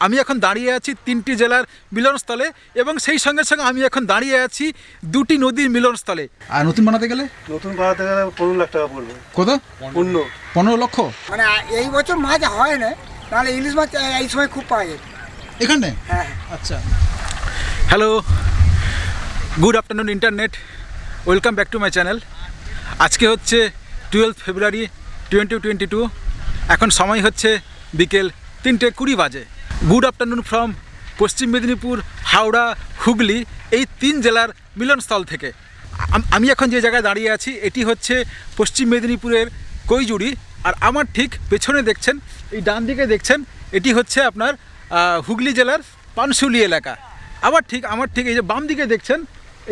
আমি এখন দাঁড়িয়ে আছি তিনটি জেলার মিলনস্থলে এবং সেই সঙ্গে সঙ্গে আমি এখন দাঁড়িয়ে আছি দুটি নদীর মিলনস্থলে। আর নতুন বানাতে গেলে? নতুন বানাতে গেলে পনেরো লাখ টাকা পড়বে। কত পূর্ণ পনেরো লক্ষ? মানে এই বছর মাছ হয় না নাহলে ইলিশ মাছ এই সময় খুব পাওয়া যায় এখানে? হ্যাঁ আচ্ছা। Hello good afternoon internet welcome back to my channel আজকে হচ্ছে twelve February twenty twenty two এখন সময় হচ্ছে বিকেল তিনটে কুড়ি বাজে। গুড আফটারনুন ফ্রম পশ্চিম মেদিনীপুর, হাওড়া, হুগলি, এই তিন জেলার মিলনস্থল থেকে। আমি এখন যে জায়গায় দাঁড়িয়ে আছি, এটি হচ্ছে পশ্চিম মেদিনীপুরের কৈজুড়ি। আর আমার ঠিক পেছনে দেখছেন, এই ডান দিকে দেখছেন, এটি হচ্ছে আপনার হুগলি জেলার পানশুলি এলাকা। আবার ঠিক, আমার ঠিক এই যে বাম দিকে দেখছেন,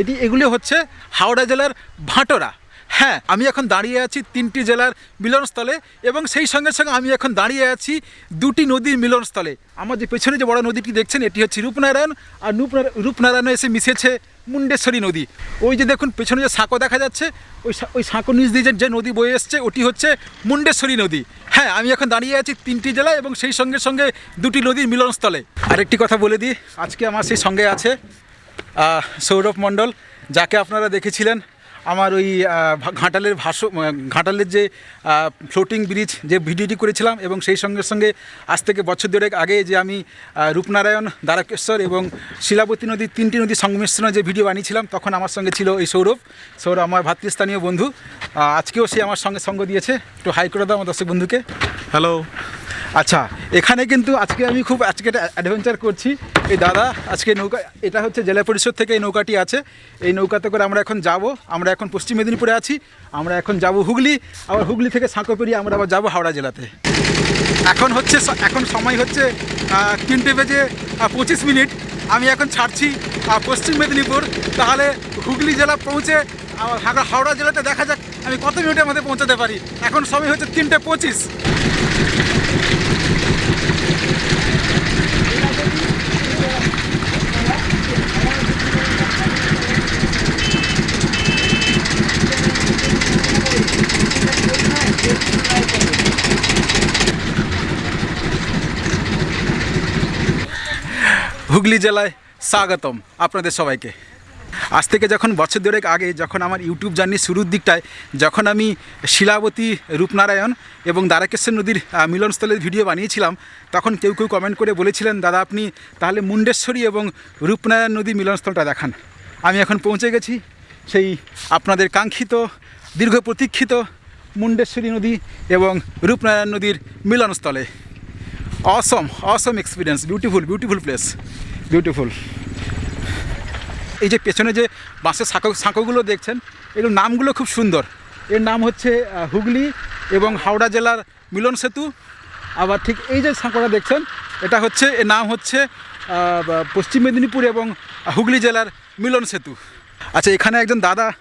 এটি, এগুলি হচ্ছে হাওড়া জেলার ভাটোরা। হ্যাঁ আমি এখন দাঁড়িয়ে আছি তিনটি জেলার মিলনস্থলে এবং সেই সঙ্গে সঙ্গে আমি এখন দাঁড়িয়ে আছি দুটি নদীর মিলনস্থলে। আমার যে পেছনে যে বড় নদীটি দেখছেন, এটি হচ্ছে রূপনারায়ণ আর রূপনারায়ণ এসে মিশেছে মুন্ডেশ্বরী নদী। ওই যে দেখুন, পেছনে যে সাঁকো দেখা যাচ্ছে, ওই ওই সাঁকো নিচ দিয়ে যে নদী বয়ে এসছে, ওটি হচ্ছে মুন্ডেশ্বরী নদী। হ্যাঁ আমি এখন দাঁড়িয়ে আছি তিনটি জেলা এবং সেই সঙ্গে সঙ্গে দুটি নদীর মিলনস্থলে। আরেকটি কথা বলে দিই, আজকে আমার সেই সঙ্গে আছে সৌরভ মণ্ডল, যাকে আপনারা দেখেছিলেন আমার ওই ঘাটালের ভাষ ঘাটালের যে ফ্লোটিং ব্রিজ যে ভিডিওটি করেছিলাম এবং সেই সঙ্গে সঙ্গে আজ থেকে বছর দেড়েক আগে যে আমি রূপনারায়ণ দ্বারকেশ্বর এবং শিলাবতী নদীর তিনটি নদী সংমিশ্রণে যে ভিডিও বানিয়েছিলাম তখন আমার সঙ্গে ছিল এই সৌরভ। সৌরভ আমার ভাতৃস্থানীয় বন্ধু। আজকেও সে আমার সঙ্গে সঙ্গ দিয়েছে। একটু হাই করে দাও আমার দর্শক বন্ধুকে। হ্যালো আচ্ছা এখানে কিন্তু আজকে আমি খুব আজকে একটা অ্যাডভেঞ্চার করছি। এই দাদা আজকে নৌকা এটা হচ্ছে জেলা পরিষদ থেকে এই নৌকাটি আছে। এই নৌকাতে করে আমরা এখন যাব। আমরা এখন পশ্চিম মেদিনীপুরে আছি। আমরা এখন যাব হুগলি। আবার হুগলি থেকে সাঁকো পেরিয়ে আমরা আবার যাব হাওড়া জেলাতে। এখন হচ্ছে এখন সময় হচ্ছে তিনটে বেজে পঁচিশ মিনিট। আমি এখন ছাড়ছি পশ্চিম মেদিনীপুর। তাহলে হুগলি জেলা পৌঁছে হাওড়া জেলাতে দেখা যাক আমি কত মিনিটের মধ্যে পৌঁছাতে পারি। এখন সময় হচ্ছে তিনটে পঁচিশ। হুগলি জেলায় স্বাগতম আপনাদের সবাইকে। আজ থেকে যখন বছর দেড়েক আগে যখন আমার ইউটিউব জার্নি শুরুর দিকটায় যখন আমি শিলাবতী রূপনারায়ণ এবং দ্বারাকেশ্বর নদীর মিলনস্থলের ভিডিও বানিয়েছিলাম, তখন কেউ কেউ কমেন্ট করে বলেছিলেন, দাদা, আপনি তাহলে মুন্ডেশ্বরী এবং রূপনারায়ণ নদীর মিলনস্থলটা দেখান। আমি এখন পৌঁছে গেছি সেই আপনাদের কাঙ্ক্ষিত, দীর্ঘ প্রতীক্ষিত মুন্ডেশ্বরী নদী এবং রূপনারায়ণ নদীর মিলনস্থলে। Awesome awesome experience beautiful beautiful place beautiful এই যে পেছনে যে বাঁশের সাঁকো সাঁকোগুলো দেখছেন এগুলোর নামগুলো খুব সুন্দর। এর নাম হচ্ছে হুগলি এবং হাওড়া জেলার মিলন সেতু। আবার ঠিক এই যে সাঁকোটা দেখছেন, এটা হচ্ছে, এর নাম হচ্ছে পশ্চিম মেদিনীপুর এবং হুগলি জেলার মিলন সেতু। আচ্ছা এখানে একজন দাদা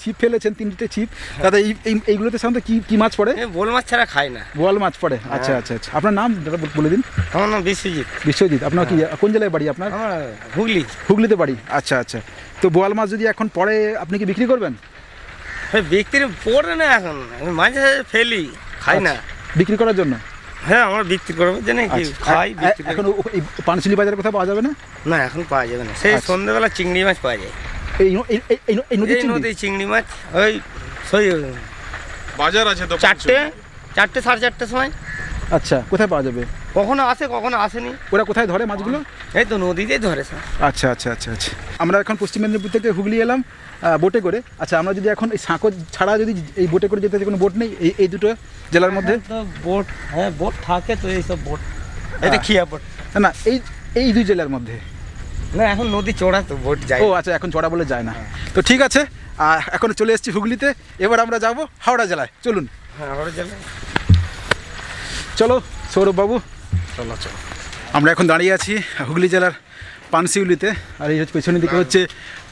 ছিপ ফেলেছেন তিনটে ছিপ। দাদা এই এই- এইগুলোতে সাধারণত কি কি মাছ পড়ে? বোল মাছ ছাড়া খায় না। বোয়াল মাছ পড়ে। আচ্ছা আচ্ছা আচ্ছা। আপনার নাম দাদা বলে দিন। আমার নাম বিশ্বজিৎ। বিশ্বজিৎ আপনার কি কোন জেলায় বাড়ি আপনার? হুগলি। হুগলিতে বাড়ি। আচ্ছা আচ্ছা। তো বোয়াল মাছ যদি এখন পড়ে আপনি কি বিক্রি করবেন? হ্যাঁ বিক্রি পড়ে না এখন। মাঝে ফেলি খাই না। বিক্রি করার জন্য? হ্যাঁ আমরা বিক্রি করব জানি কি আচ্ছা, খাই। এখন পানশিলি বাজারে কোথাও পাওয়া যাবে না? না এখন পাওয়া যাবে না। সেই আচ্ছা। সন্ধ্যেবেলা চিংড়ি মাছ পাওয়া যায়। এই? নদী চিংড়ি? মাছ ওই সেই বাজার আছে তো চারটে চারটে সাড়ে চারটের সময়। আচ্ছা কোথায় পাওয়া যাবে? কখনো আসে কখনো আসেনি। ওরা কোথায় ধরে মাছগুলো? এই তো নদীতেই ধরে স্যার আচ্ছা আচ্ছা আচ্ছা আচ্ছা। আমরা এখন পশ্চিম মেদিনীপুর থেকে হুগলি এলাম বোটে করে। আচ্ছা আমরা যদি এখন এই সাঁকো ছাড়া যদি এই বোটে করে যেতে কোনো বোট নেই এই এই দুটো জেলার মধ্যে? তো বোট হ্যাঁ বোট থাকে তো এইসব বোট। এটা খিয়া বোট। না এই এই দুই জেলার মধ্যে। না এখন নদী চড়া তো বোট যায়। ও আচ্ছা এখন চড়া বলে যায় না। তো ঠিক আছে এখন চলে এসেছি হুগলিতে। এবার আমরা যাব হাওড়া জেলায়। চলুন। হ্যাঁ আমরা যাবে চলো সৌরভবাবু চলো চলো। আমরা এখন দাঁড়িয়ে আছি হুগলি জেলার পানশিউলিতে। আর এই হচ্ছে পেছনের দিকে হচ্ছে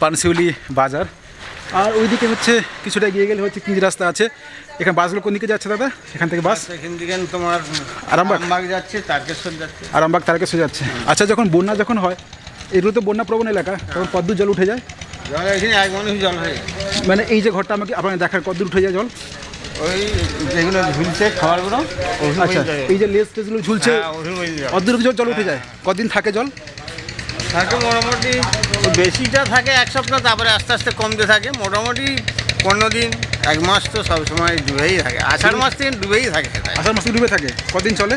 পানশিউলি বাজার। আর ওইদিকে হচ্ছে কিছুটা এগিয়ে গেলে হচ্ছে কিঞ্জ রাস্তা আছে। এখানে বাসগুলো কোন দিকে যাচ্ছে দাদা? এখান থেকে বাস? সেখান থেকে তোমার আরামবাগ? আরামবাগ যাচ্ছে তারকেশ্বর যাচ্ছে। আরামবাগ তারকেশ্বর যাচ্ছে। আচ্ছা যখন বন্যা যখন হয় এগুলো তো বন্যা প্রবণ এলাকা তখন কদ্দূর জল উঠে যায়? জল এখানে এক মানুষ জল হয়ে মানে এই যে ঘরটা আমাকে আপনাকে দেখার কদ্দূর উঠে যায় জল? ওই যেগুলো ঝুলছে খাবারগুলো আচ্ছা এই যে লেস টেসগুলো ঝুলছে হ্যাঁ। অর্ধেক জল উঠে যায়? কদিন থাকে জল? থাকে মোটামুটি বেশিটা থাকে এক সপ্তাহ তারপরে আস্তে আস্তে কমতে থাকে। মোটামুটি পনেরো দিন এক মাস তো সবসময় ডুবেই থাকে। আষাঢ় মাস থেকে ডুবেই থাকে আষাঢ় মাসে ডুবে থাকে। কদিন চলে?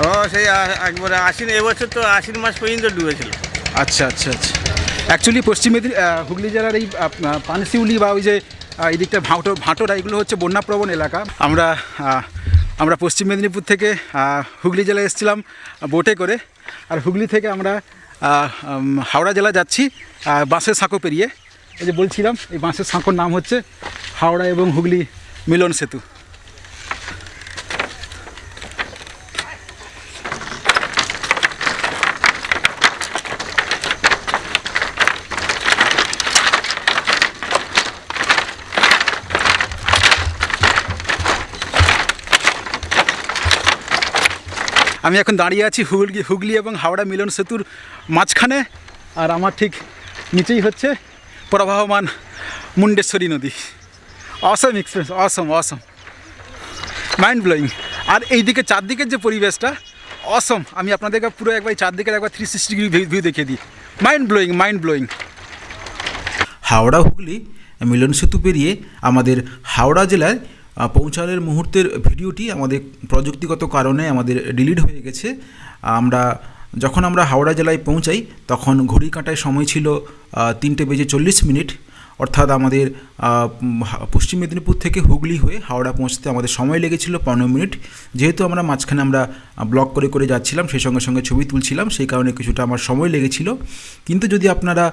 ও সেই একবারে আশ্বিন এবছর তো আশ্বিন মাস পর্যন্ত ডুবেছিল। আচ্ছা আচ্ছা আচ্ছা। অ্যাকচুয়ালি পশ্চিম মেদিনী হুগলি জেলার এই পানশিউলি বা ওই যে এই দিকটা ভাঁটো, ভাঁটোরা, এগুলো হচ্ছে বন্যাপ্রবণ এলাকা। আমরা আমরা পশ্চিম মেদিনীপুর থেকে হুগলি জেলায় এসেছিলাম বোটে করে। আর হুগলি থেকে আমরা হাওড়া জেলা যাচ্ছি বাঁশের সাঁকো পেরিয়ে। এই যে বলছিলাম, এই বাঁশের সাঁকোর নাম হচ্ছে হাওড়া এবং হুগলি মিলন সেতু। আমি এখন দাঁড়িয়ে আছি হুগলি হুগলি এবং হাওড়া মিলন সেতুর মাঝখানে। আর আমার ঠিক নিচেই হচ্ছে প্রবাহমান মুন্ডেশ্বরী নদী। Awesome experience awesome awesome mind blowing আর এইদিকে চারদিকের যে পরিবেশটা অসম আমি আপনাদেরকে পুরো একবার চারদিকের একবার থ্রি সিক্সটি ডিগ্রি ভিউ দেখিয়ে দিই। Mind blowing mind blowing Howrah Hooghly Milan Setu পেরিয়ে আমাদের হাওড়া জেলায় পৌঁছানোর মুহূর্তের ভিডিওটি আমাদের প্রযুক্তিগত কারণে আমাদের ডিলিট হয়ে গেছে। আমরা যখন আমরা হাওড়া জেলায় পৌঁছাই, তখন ঘড়ি কাঁটায় সময় ছিল তিনটে বেজে চল্লিশ মিনিট। অর্থাৎ আমাদের পশ্চিম মেদিনীপুর থেকে হুগলি হয়ে হাওড়া পৌঁছতে আমাদের সময় লেগেছিল পনেরো মিনিট। যেহেতু আমরা মাঝখানে আমরা ব্লক করে করে যাচ্ছিলাম, সেই সঙ্গে সঙ্গে ছবি তুলছিলাম, সেই কারণে কিছুটা আমার সময় লেগেছিল। কিন্তু যদি আপনারা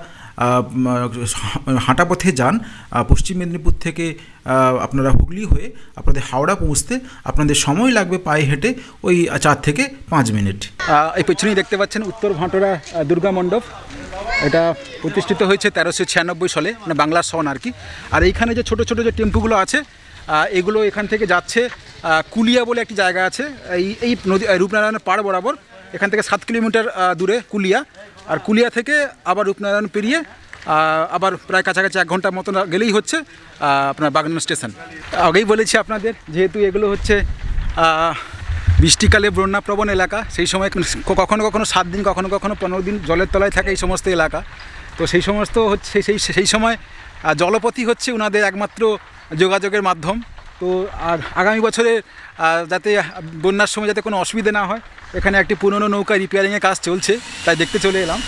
হাঁটা পথে যান পশ্চিম মেদিনীপুর থেকে আপনারা হুগলি হয়ে আপনাদের হাওড়া পৌঁছতে আপনাদের সময় লাগবে পায়ে হেঁটে ওই চার থেকে পাঁচ মিনিট। এই পেছনেই দেখতে পাচ্ছেন উত্তর ভাঁটোরা দুর্গা মণ্ডপ। এটা প্রতিষ্ঠিত হয়েছে তেরোশো ছিয়ানব্বই সালে মানে বাংলার সন আর কি। আর এইখানে যে ছোট ছোট যে টেম্পুগুলো আছে এগুলো এখান থেকে যাচ্ছে কুলিয়া বলে একটি জায়গা আছে। এই এই নদী রূপনারায়ণের পাড় বরাবর, এখান থেকে সাত কিলোমিটার দূরে কুলিয়া। আর কুলিয়া থেকে আবার রূপনারায়ণ পেরিয়ে আবার প্রায় কাছাকাছি এক ঘণ্টার মতন গেলেই হচ্ছে আপনার বাগনান স্টেশন। আগেই বলেছি আপনাদের, যেহেতু এগুলো হচ্ছে বৃষ্টিকালে বন্যাপ্রবণ এলাকা, সেই সময় কখনো কখনো সাত দিন, কখনো কখনো পনেরো দিন জলের তলায় থাকে এই সমস্ত এলাকা। তো সেই সমস্ত হচ্ছে, সেই সেই সময় জলপথই হচ্ছে ওনাদের একমাত্র যোগাযোগের মাধ্যম। তো আর আগামী বছরে যাতে বন্যার সময় যাতে কোনো অসুবিধে না হয়, এখানে একটি পুরনো নৌকা রিপেয়ারিংয়ের কাজ চলছে, তাই দেখতে চলে এলাম।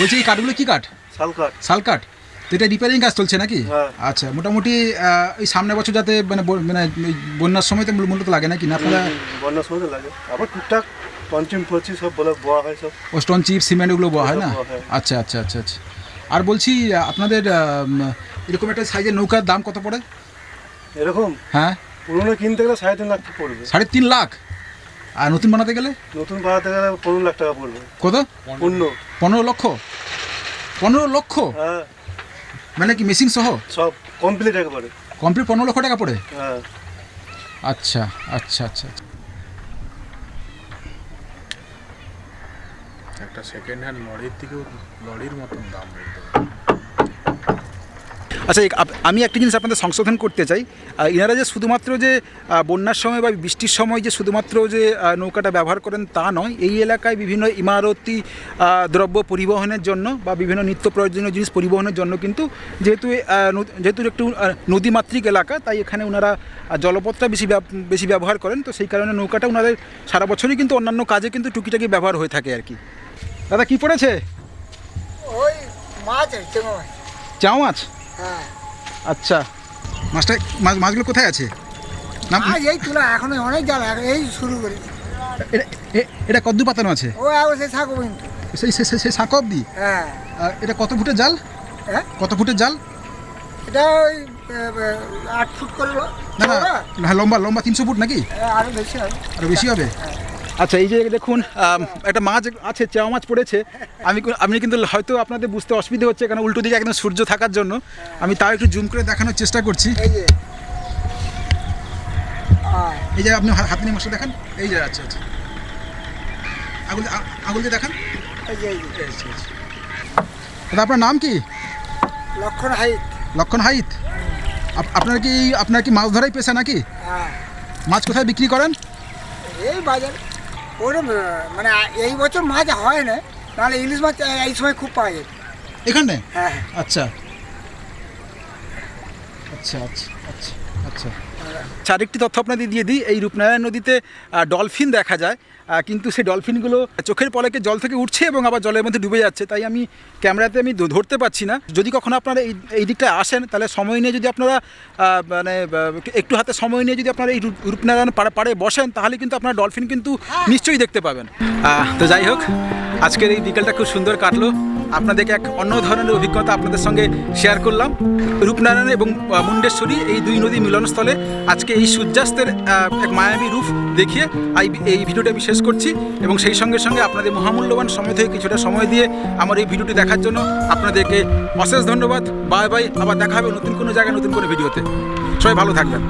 বলছি এই কাঠগুলো কি কাঠ? শালকাট শাল কাঠ? তো এটা রিপেয়ারিং কাজ চলছে নাকি? হ্যাঁ। আচ্ছা মোটামুটি এই সামনের বছর যাতে মানে মানে বন্যার সময় তো মূলত লাগে নাকি? না আপনারা বন্যার সময় তো লাগে। আবার টুকটাক পঞ্চম পঁচিশ সব বলে বোয়া হয় সব। ও স্টোন চিপ সিমেন্ট ওগুলো বয়া হয় না। আচ্ছা আচ্ছা আচ্ছা আচ্ছা। আর বলছি আপনাদের এরকম একটা সাইজের নৌকার দাম কত পড়ে? এরকম? হ্যাঁ। পুরোনো কিনতে গেলে সাড়ে তিন লাখ পড়বে। সাড়ে তিন লাখ? আর নতুন বানাতে গেলে? নতুন বাড়াতে গেলে পনেরো লাখ টাকা পড়বে। কত? পূর্ণ পনেরো লক্ষ? পনেরো লক্ষ? হ্যাঁ। মানে কি মেশিন সহ? সব কমপ্লিট একেবারে। কমপ্লিট পনেরো লক্ষ টাকা পড়ে? হ্যাঁ। আচ্ছা আচ্ছা আচ্ছা আচ্ছা। একটা সেকেন্ড হ্যান্ড লরির থেকেও লরির মতন দাম আচ্ছা আমি একটা জিনিস আপনাদের সংশোধন করতে চাই। এনারা যে শুধুমাত্র যে বন্যার সময় বা বৃষ্টির সময় যে শুধুমাত্র যে নৌকাটা ব্যবহার করেন তা নয় এই এলাকায় বিভিন্ন ইমারতি দ্রব্য পরিবহনের জন্য বা বিভিন্ন নিত্য প্রয়োজনীয় জিনিস পরিবহনের জন্য কিন্তু যেহেতু যেহেতু একটু আহ, নদীমাতৃক এলাকা তাই এখানে ওনারা জলপথটা বেশি বেশি ব্যবহার করেন। তো সেই কারণে নৌকাটা ওনাদের সারা বছরই কিন্তু অন্যান্য কাজে কিন্তু টুকিটাকি ব্যবহার হয়ে থাকে আর কি। দাদা কি পড়েছে? ওই মাছ চাও মাছ। আচ্ছা। মাছটা মাছ মাছগুলো কোথায় আছে? না এই তুলা এখন অনেক জাল এই শুরু করি। এটা এটা কদ্দু পাতানো আছে? ও সেই থাকব সেই সেই সেই সাঁকো অব্দি হ্যাঁ। এটা কত ফুটের জাল? হ্যাঁ কত ফুটের জাল? এটা ওই আট ফুট করল না না হ্যাঁ লম্বা লম্বা তিনশো ফুট নাকি? হ্যাঁ, আরও বেশি হবে। আরও বেশি হবে? আচ্ছা এই যে দেখুন একটা মাছ আছে চেওয়া মাছ পড়েছে। আমি আপনি কিন্তু হয়তো আপনাদের বুঝতে অসুবিধা হচ্ছে কারণ উল্টো দিকে একদম সূর্য থাকার জন্য। আমি তাও একটু জুম করে দেখানোর চেষ্টা করছি। এই যে। আপনি হাত নিয়ে মাছটা দেখান। এই যে আচ্ছা আচ্ছা। আগুল দিয়ে দেখান। আচ্ছা আচ্ছা। দাদা আপনার নাম কি? লক্ষণ হাইট লক্ষণ হাইত? আপনার কি আপনার কি মাছ ধরাই পেশা নাকি? হ্যাঁ। মাছ কোথায় বিক্রি করেন? এই বাজার। ওরম মানে এই বছর মাছ হয় না নাহলে ইলিশ মাছ এই- সময় খুব পাওয়া যায়। এখানে? হ্যাঁ। আচ্ছা। আচ্ছা আচ্ছা আচ্ছা আচ্ছা। আচ্ছা আরেকটি তথ্য আপনাদের দিয়ে দিই। এই রূপনারায়ণ নদীতে ডলফিন দেখা যায় কিন্তু সেই ডলফিনগুলো চোখের পলকে জল থেকে উঠছে এবং আবার জলের মধ্যে ডুবে যাচ্ছে। তাই আমি ক্যামেরাতে আমি ধরতে পারছি না। যদি কখনো আপনারা এই এই দিকটায় আসেন তাহলে সময় নিয়ে যদি আপনারা মানে একটু হাতে সময় নিয়ে যদি আপনারা এই রূপ- রূপনারায়ণ পাড়ে পাড়ে বসেন তাহলে কিন্তু আপনারা ডলফিন কিন্তু নিশ্চয়ই দেখতে পাবেন। তো যাই হোক আজকের এই বিকেলটা খুব সুন্দর কাটলো। আপনাদেরকে এক অন্য ধরনের অভিজ্ঞতা আপনাদের সঙ্গে শেয়ার করলাম। রূপনারায়ণ এবং মুন্ডেশ্বরী এই দুই নদী মিলনস্থলে আজকে এই সূর্যাস্তের এক মায়াবী রূপ দেখিয়ে এই ভিডিওটা আমি শেষ করছি এবং সেই সঙ্গে সঙ্গে আপনাদের মহামূল্যবান সময় থেকে কিছুটা সময় দিয়ে আমার এই ভিডিওটি দেখার জন্য আপনাদেরকে অশেষ ধন্যবাদ। বাই বাই, আবার দেখা হবে নতুন কোনো জায়গায় নতুন কোনো ভিডিওতে। সবাই ভালো থাকবেন।